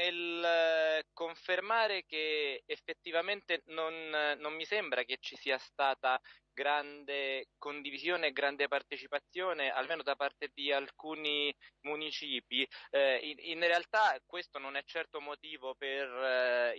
nel eh, confermare che effettivamente non, non mi sembra che ci sia stata grande condivisione e grande partecipazione, almeno da parte di alcuni municipi. Eh, in, in, realtà questo non è certo motivo per eh,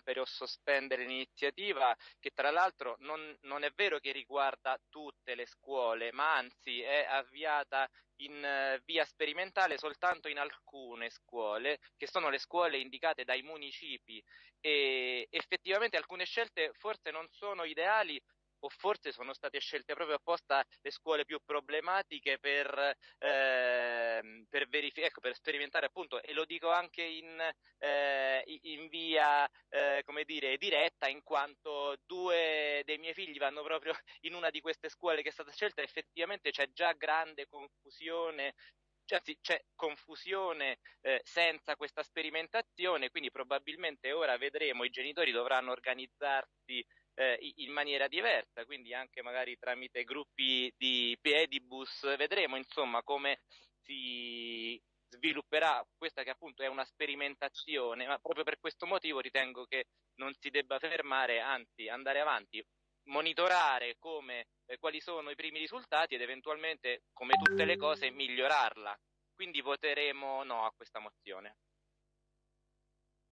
interrompere o sospendere l'iniziativa, che tra l'altro non, non, è vero che riguarda tutte le scuole, ma anzi è avviata in uh, via sperimentale soltanto in alcune scuole, che sono le scuole indicate dai municipi. E effettivamente alcune scelte forse non sono ideali o forse sono state scelte proprio apposta le scuole più problematiche per, eh, per, verific- ecco, per sperimentare appunto, e lo dico anche in, eh, in via eh, come dire, diretta, in quanto due dei miei figli vanno proprio in una di queste scuole che è stata scelta, effettivamente c'è già grande confusione anzi c'è confusione eh, senza questa sperimentazione, quindi probabilmente ora vedremo, i genitori dovranno organizzarsi eh, in maniera diversa, quindi anche magari tramite gruppi di pedibus, vedremo insomma come si svilupperà questa che appunto è una sperimentazione, ma proprio per questo motivo ritengo che non si debba fermare, anzi andare avanti, monitorare come, eh, quali sono i primi risultati ed eventualmente, come tutte le cose, migliorarla. Quindi voteremo no a questa mozione.